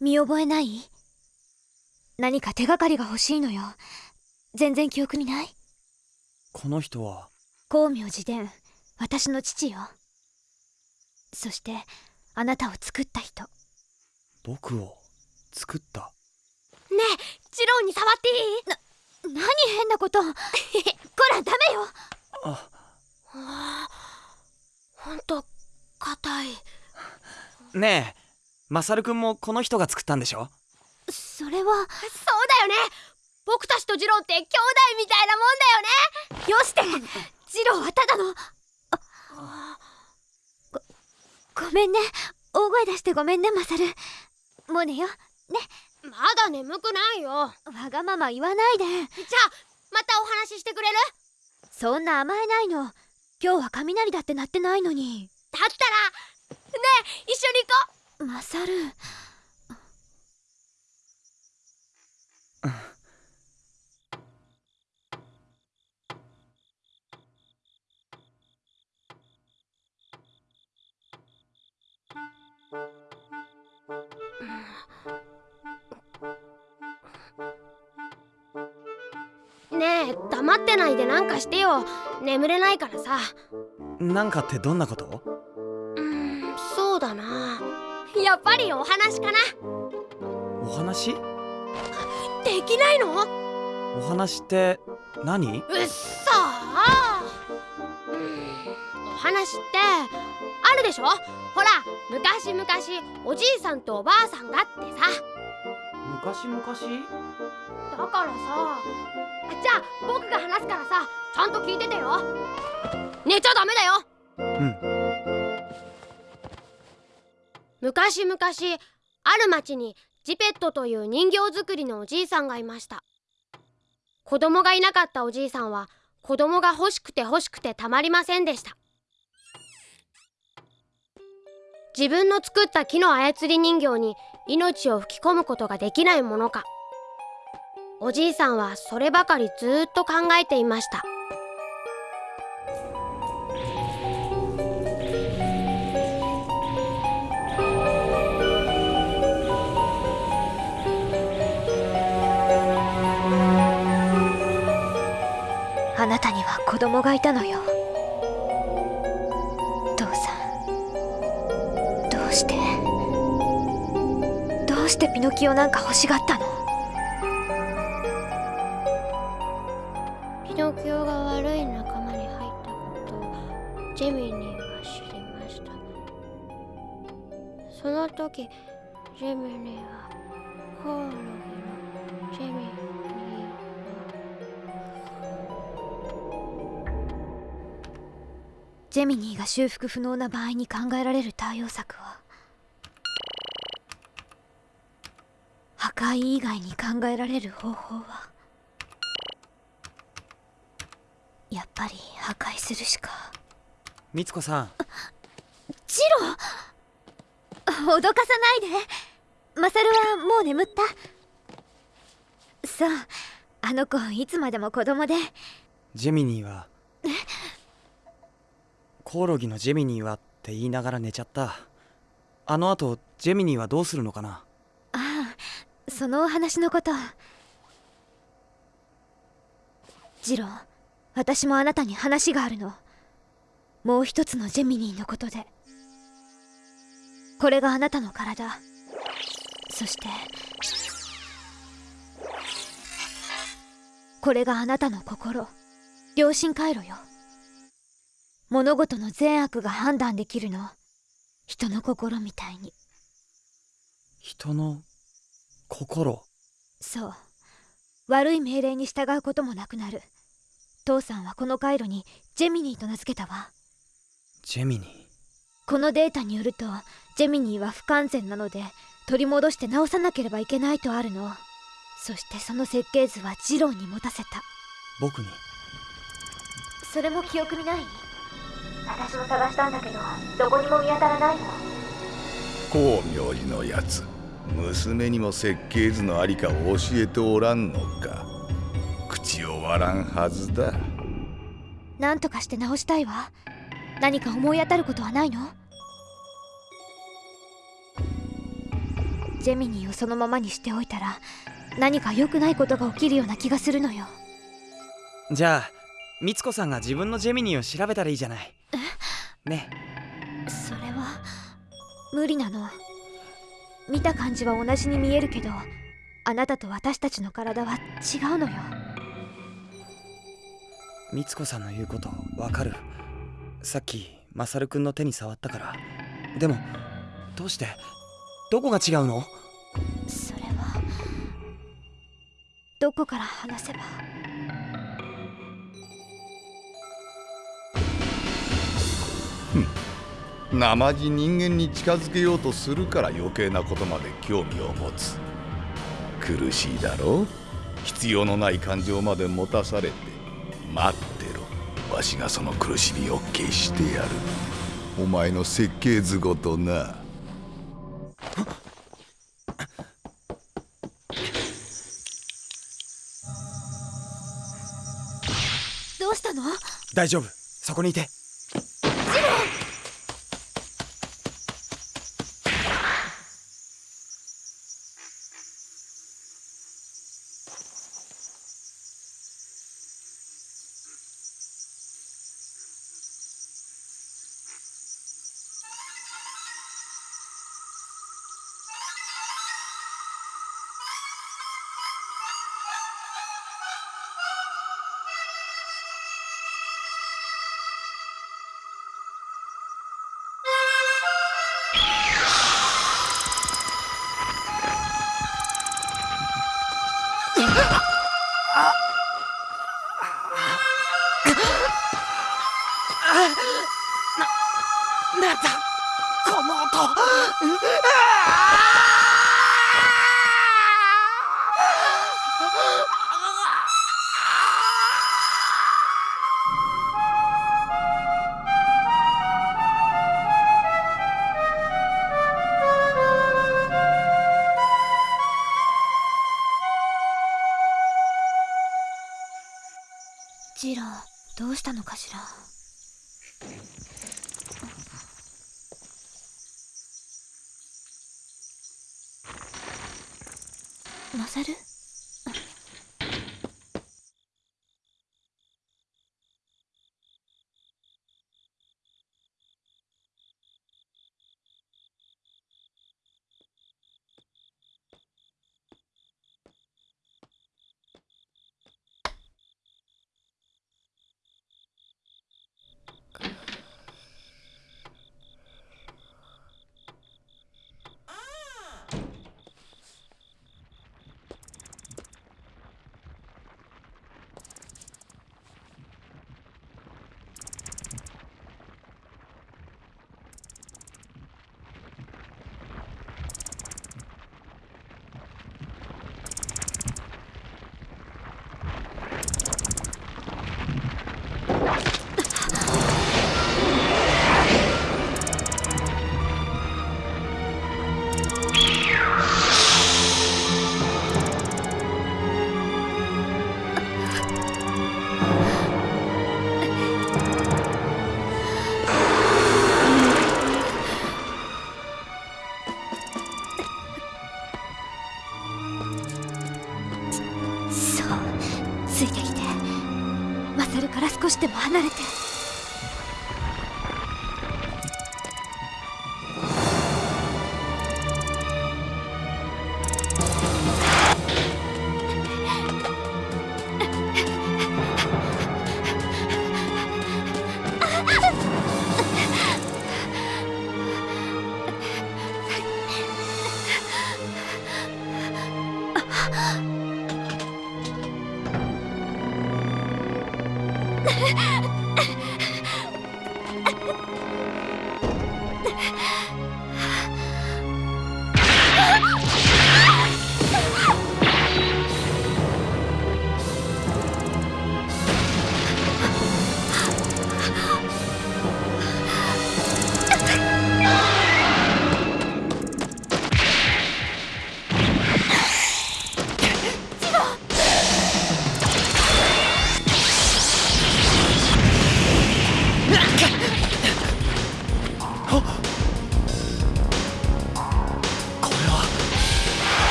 見覚えない？何か手がかりが欲しいのよ。全然記憶にない？この人は？光明寺伝私の父よ。そしてあなたを作った人。僕を作った？ねえジローに触っていい？な何変なこと？こらダメよ。あ。あほんと硬い。ねえマサルくんもこの人が作ったんでしょ？それは。そうだよね。僕たちとジローって兄弟みたいなもんだよね。よして。ジローはただの。ごごめんね。大声出してごめんねマサル。もう寝よね。まだ眠くないよ。わがまま言わないで。じゃあまたお話ししてくれる？そんな甘えないの。今日は雷だって鳴ってないのに。だったらねえ一緒に行こマサルねえ黙ってないでなんかしてよ。眠れないからさ。なんかってどんなこと？やっぱりお話かな。お話？できないの？お話って何？うっそお話ってあるでしょ？ほら昔々おじいさんとおばあさんがってさ。昔々？だからさじゃあ僕が話すからさちゃんと聞いててよ。寝ちゃダメだよ。うん昔々ある町にジペットという人形作りのおじいさんがいました。子供がいなかったおじいさんは子供が欲しくて欲しくてたまりませんでした。自分の作った木の操り人形に命を吹き込むことができないものか。おじいさんはそればかりずっと考えていました。供がいたのよ。父さん。どうして？どうしてピノキオなんか欲しがったの？ミニーが修復不能な場合に考えられる対応策は破壊以外に考えられる方法はやっぱり破壊するしか。みつこさん。ジロー脅かさないで。マサルはもう眠った。そうあの子いつまでも子供で。ジェミニーは？コオロギのジェミニーはって言いながら寝ちゃった。あの後ジェミニーはどうするのかな？ああそのお話のこと。ジロー私もあなたに話があるの。もう一つのジェミニーのことで。これがあなたの体。そしてこれがあなたの心。良心回路よ。物事の善悪が判断できるの。人の心みたいに。人の心？そう。悪い命令に従うこともなくなる。父さんはこの回路にジェミニーと名付けたわ。ジェミニー？このデータによるとジェミニーは不完全なので取り戻して直さなければいけないとあるの。そしてその設計図はジローに持たせた。僕に？それも記憶にない？私も探したんだけどどこにも見当たらないの光明寺のやつ娘にも設計図のありかを教えておらんのか。口を割らんはずだ。なんとかして直したいわ。何か思い当たることはないの？ジェミニーをそのままにしておいたら何か良くないことが起きるような気がするのよ。じゃあみつこさんが自分のジェミニーを調べたらいいじゃないね。それは無理なの。見た感じは同じに見えるけどあなたと私たちの体は違うのよ。みつこさんの言うことわかる。さっきマサルくんの手に触ったから。でもどうして？どこが違うの？それはどこから話せば生地人間に近づけようとするから余計なことまで興味を持つ。苦しいだろう？必要のない感情まで持たされて。待ってろ。わしがその苦しみを消してやる。お前の設計図ごとな。どうしたの？大丈夫。そこにいてなんだこの音ジローどうしたのかしら？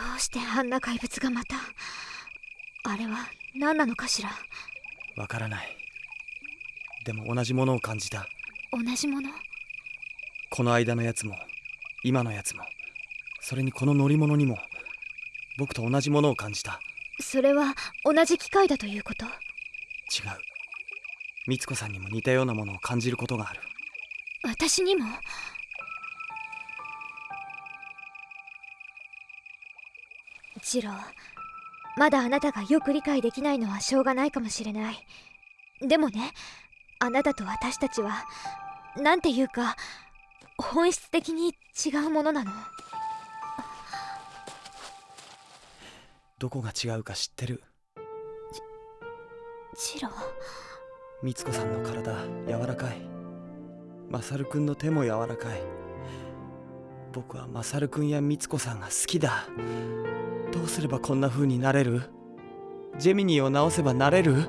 どうしてあんな怪物がまたあれは何なのかしら？わからない。でも同じものを感じた。同じもの？この間のやつも今のやつもそれにこの乗り物にも僕と同じものを感じた。それは同じ機械だということ？違う。美津子さんにも似たようなものを感じることがある。私にも？ジローまだあなたがよく理解できないのはしょうがないかもしれない。でもねあなたと私たちはなんていうか本質的に違うものなの。どこが違うか知ってる？ジロー美津子さんの体柔らかい。マサルくんの手も柔らかい僕はマサルくんや美津子さんが好きだ。どうすればこんな風になれる？ジェミニーを直せばなれる？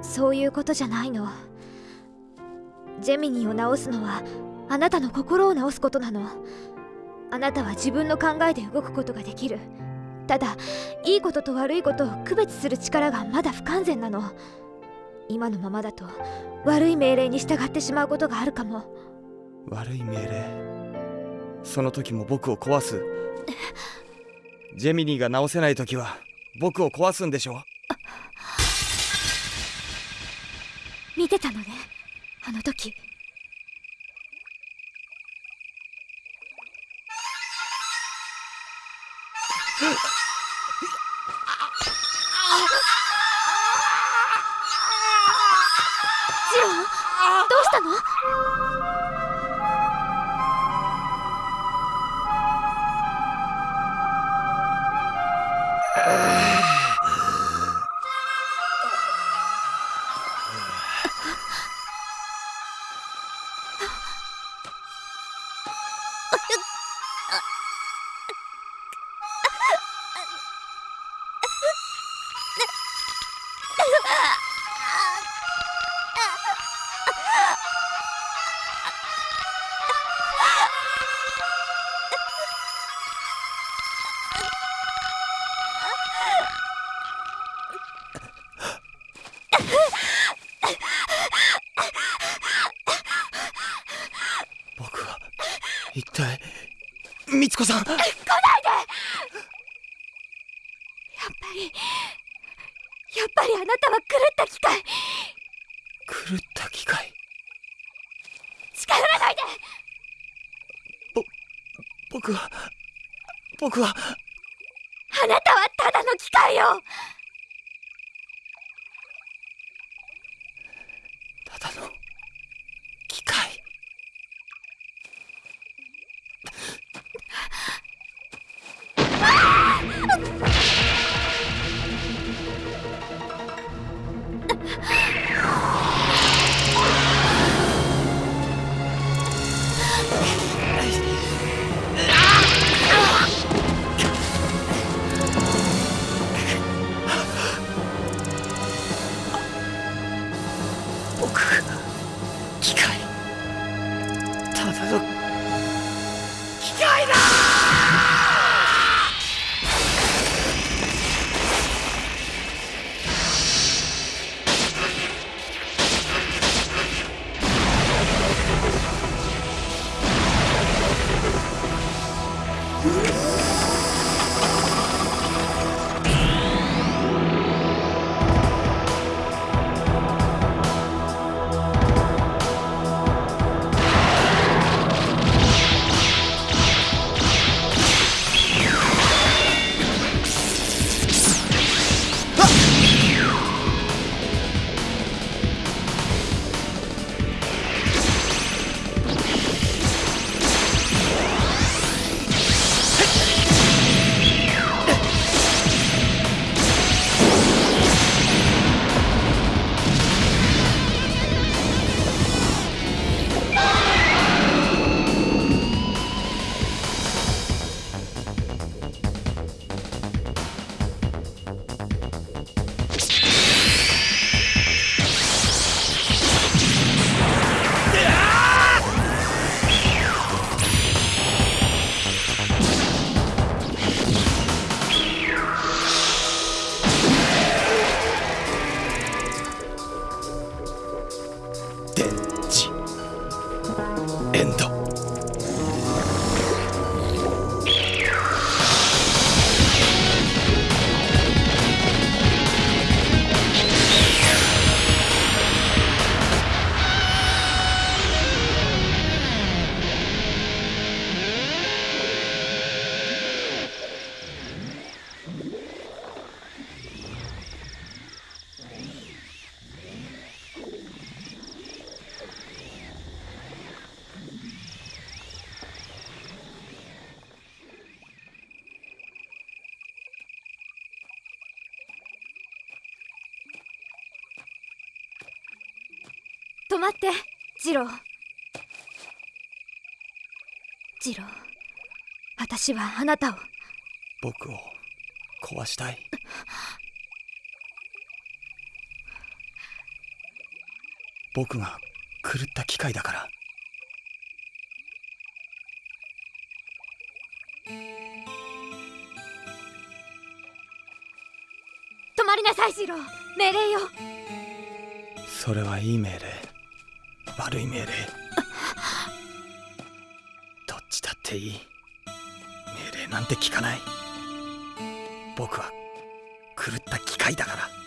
そういうことじゃないの。ジェミニーを直すのはあなたの心を直すことなの。あなたは自分の考えで動くことができる。ただいいことと悪いことを区別する力がまだ不完全なの。今のままだと悪い命令に従ってしまうことがあるかも。悪い命令？その時も僕を壊す？ジェミニーが直せない時は僕を壊すんでしょ？見てたのねあの時 一体美津子さん。やっぱりやっぱりあなたは狂った機械。狂った機械？近寄らないで。僕は僕は。あなたはただの機械よ止まって。ジロー。ジロー。私はあなたを。僕を壊したい。僕が狂った機械だから。止まりなさいジロー。命令よ。それはいい命令悪い命令。どっちだっていい。命令なんて聞かない。僕は狂った機械だから。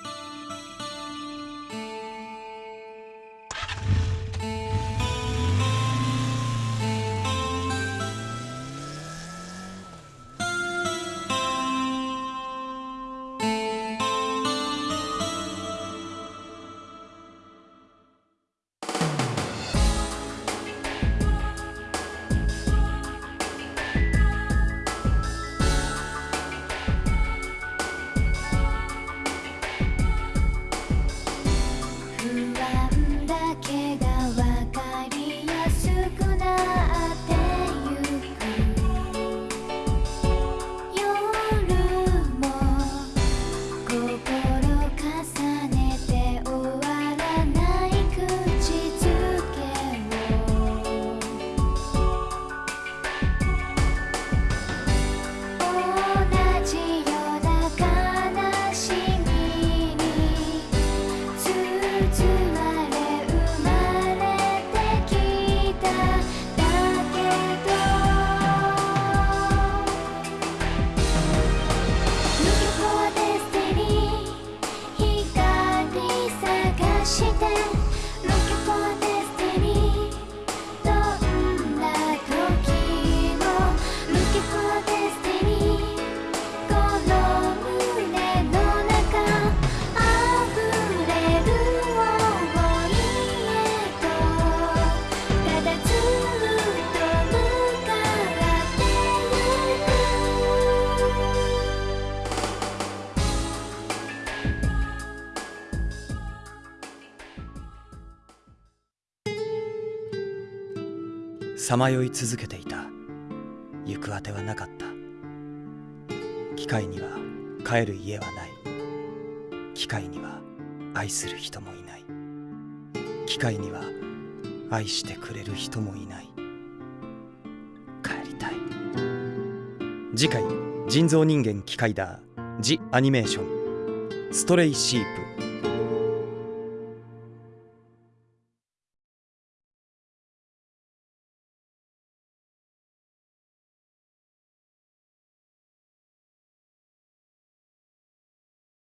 さまよい続けていた。行くあてはなかった。機械には帰る家はない。機械には愛する人もいない。機械には愛してくれる人もいない。帰りたい。次回人造人間機械だ。ジ・アニメーション。ストレイシープ。